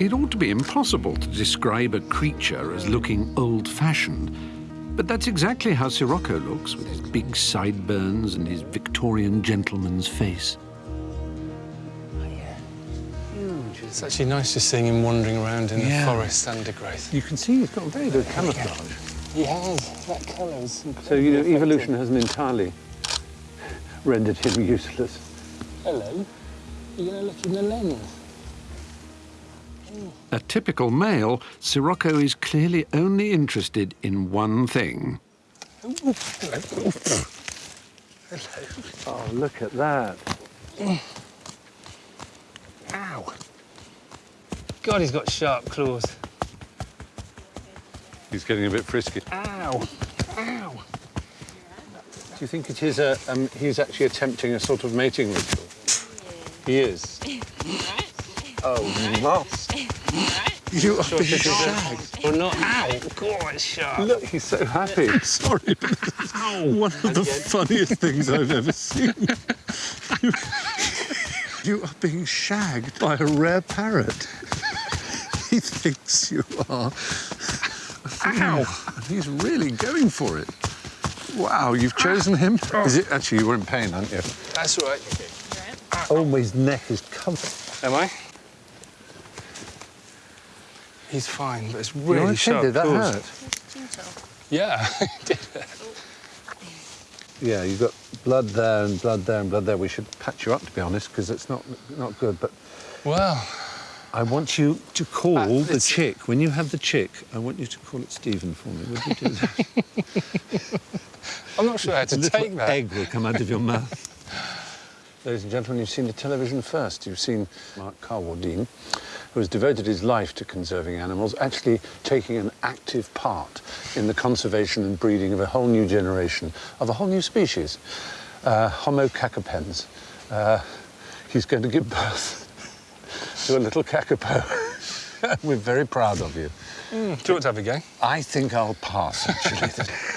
It ought to be impossible to describe a creature as looking old-fashioned, but that's exactly how Sirocco looks, with his big sideburns and his Victorian gentleman's face. It's actually nice just seeing him wandering around in Yeah. the forest undergrowth. You can see he's got very good camouflage. He has. That colour So, you know, incredibly evolution hasn't entirely rendered him useless. effective. Hello. You're going to look in the lens. A typical male, Sirocco is clearly only interested in one thing. Hello. Oh, look at that. Ow. God, he's got sharp claws. He's getting a bit frisky. Ow. Ow. Do you think it is a, um, he's actually attempting a sort of mating ritual? He is. Oh, must. You are being shagged. Or not. Ow. God, sharp. Look, he's so happy. Sorry. One of the funniest things I've ever seen. You, you are being shagged by a rare parrot. He thinks you are. Ow! And he's really going for it. Wow, you've chosen him? Ah. Is it actually you were in pain, aren't you? That's all right. Oh, my neck is covered. Am I? He's fine, but it's You're really okay, sharp Did that hurt? Yeah, it did. Yeah, you've got blood there and blood there and blood there. We should patch you up, to be honest, because it's not not good. But Well, I want you to call Ah, the chick. When you have the chick, I want you to call it Stephen for me. Would you do that? I'm not sure how to take that. egg will come out of your mouth. Ladies and gentlemen, you've seen the television first. You've seen Mark Carwardine, who has devoted his life to conserving animals, actually taking an active part in the conservation and breeding of a whole new generation, of a whole new species, uh, Homo cacapens. Uh, he's going to give birth to a little kakapo. We're very proud of you. Mm, do you want to have a go? I think I'll pass, actually.